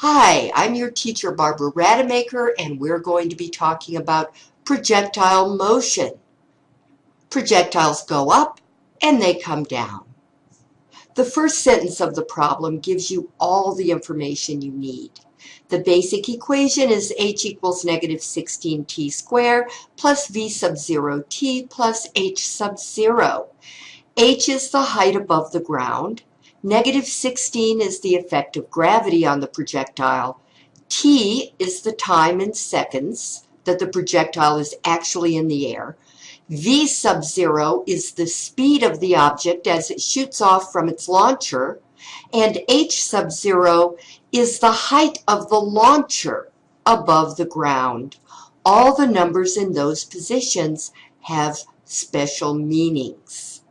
Hi, I'm your teacher Barbara Rademacher and we're going to be talking about projectile motion. Projectiles go up and they come down. The first sentence of the problem gives you all the information you need. The basic equation is h equals negative 16t squared plus v sub 0 t plus h sub 0. h is the height above the ground. Negative 16 is the effect of gravity on the projectile. T is the time in seconds that the projectile is actually in the air. V sub zero is the speed of the object as it shoots off from its launcher. And H sub zero is the height of the launcher above the ground. All the numbers in those positions have special meanings.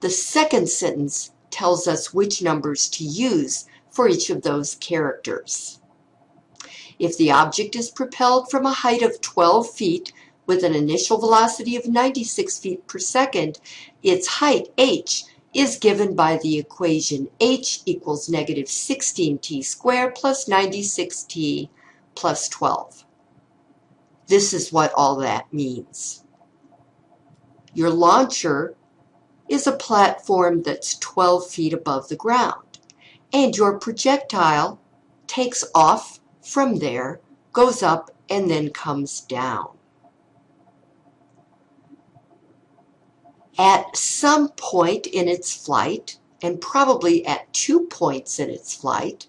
The second sentence tells us which numbers to use for each of those characters. If the object is propelled from a height of 12 feet with an initial velocity of 96 feet per second, its height, h, is given by the equation h equals negative 16t squared plus 96t plus 12. This is what all that means. Your launcher is a platform that's 12 feet above the ground. And your projectile takes off from there, goes up, and then comes down. At some point in its flight, and probably at two points in its flight,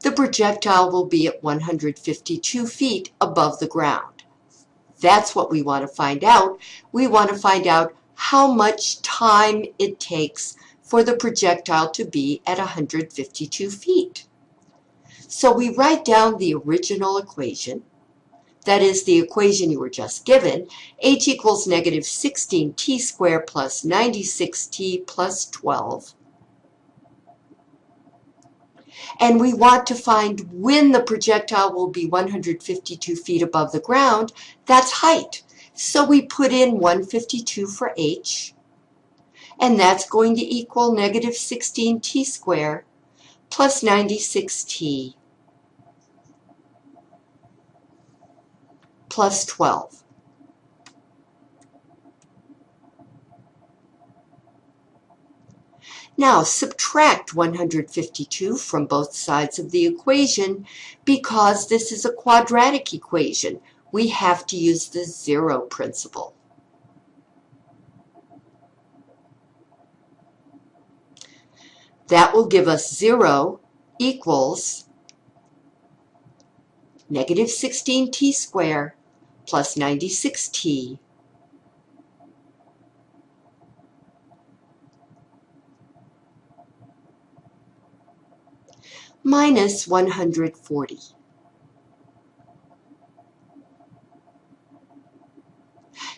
the projectile will be at 152 feet above the ground. That's what we want to find out. We want to find out how much time it takes for the projectile to be at 152 feet. So we write down the original equation, that is the equation you were just given, h equals negative 16t squared plus 96t plus 12. And we want to find when the projectile will be 152 feet above the ground. That's height. So we put in 152 for h, and that's going to equal negative 16t squared plus 96t plus 12. Now subtract 152 from both sides of the equation because this is a quadratic equation we have to use the zero principle. That will give us 0 equals negative 16t squared plus 96t minus 140.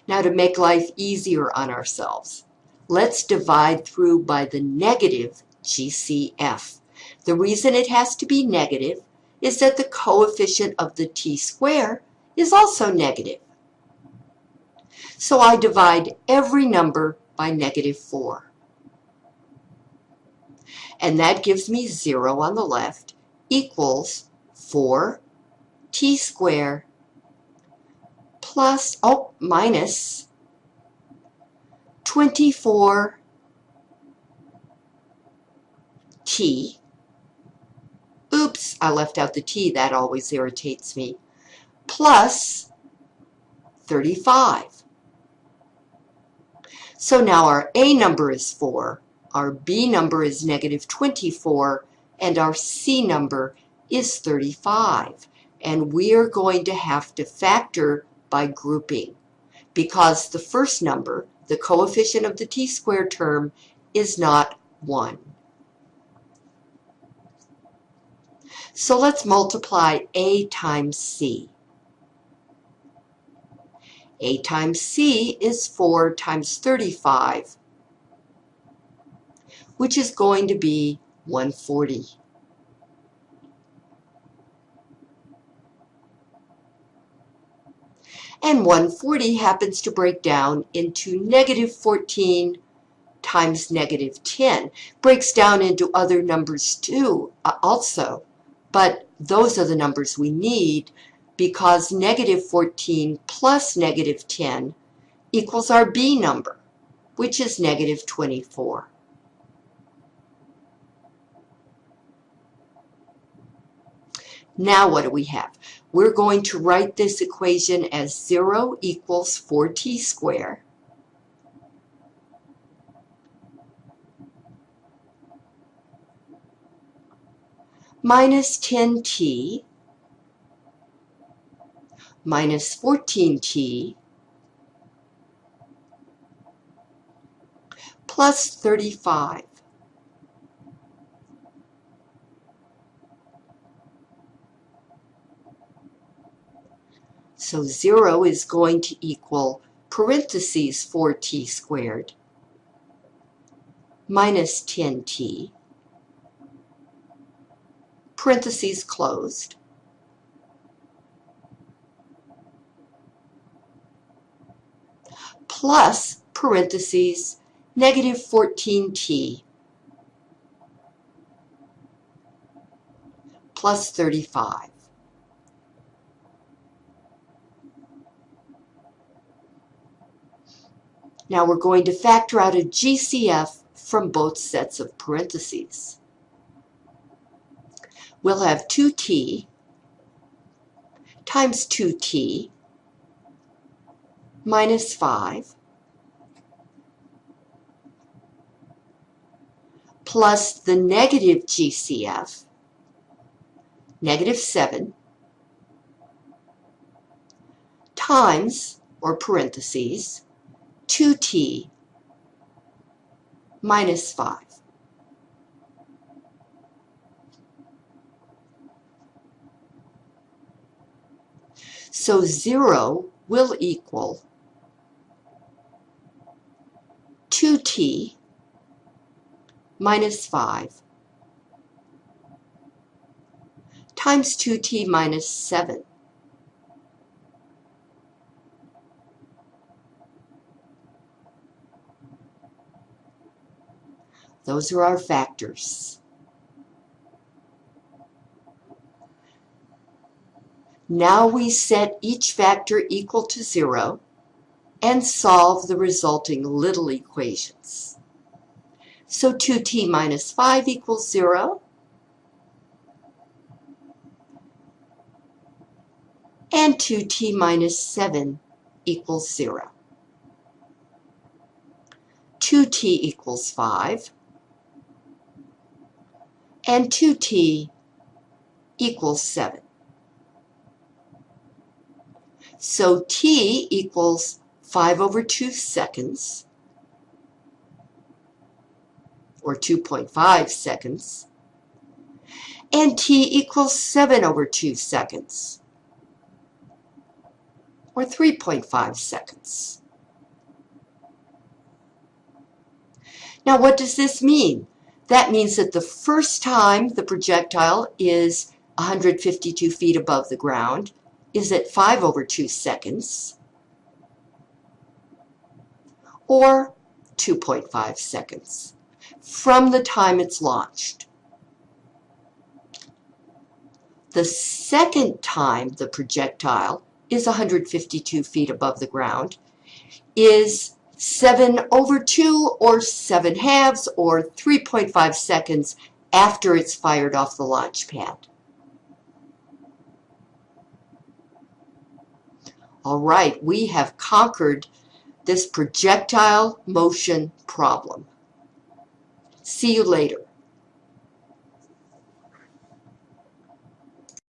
Now to make life easier on ourselves, let's divide through by the negative GCF. The reason it has to be negative is that the coefficient of the t square is also negative. So I divide every number by negative 4. And that gives me 0 on the left equals 4 t squared plus, oh, minus 24 t. Oops, I left out the t. That always irritates me. Plus 35. So now our A number is 4, our B number is negative 24, and our C number is 35. And we are going to have to factor by grouping because the first number, the coefficient of the t-squared term, is not 1. So let's multiply A times C. A times C is 4 times 35, which is going to be 140. And 140 happens to break down into negative 14 times negative 10 breaks down into other numbers too, uh, also. But those are the numbers we need because negative 14 plus negative 10 equals our B number, which is negative 24. Now what do we have? We're going to write this equation as 0 equals 4t squared minus 10t minus 14t plus 35. So 0 is going to equal parentheses 4t squared minus 10t parentheses closed. plus parentheses negative 14t plus 35. Now we're going to factor out a GCF from both sets of parentheses. We'll have 2t times 2t minus 5 plus the negative GCF, negative 7, times, or parentheses, 2t minus 5. So 0 will equal 2t minus 5 times 2t minus 7. Those are our factors. Now we set each factor equal to zero and solve the resulting little equations. So 2t minus 5 equals 0. And 2t minus 7 equals 0. 2t equals 5. And 2t equals 7. So t equals 5 over 2 seconds, or 2.5 seconds, and t equals 7 over 2 seconds, or 3.5 seconds. Now what does this mean? That means that the first time the projectile is 152 feet above the ground, is at 5 over 2 seconds or 2.5 seconds from the time it's launched. The second time the projectile is 152 feet above the ground is 7 over 2 or 7 halves or 3.5 seconds after it's fired off the launch pad. All right, we have conquered this projectile motion problem. See you later.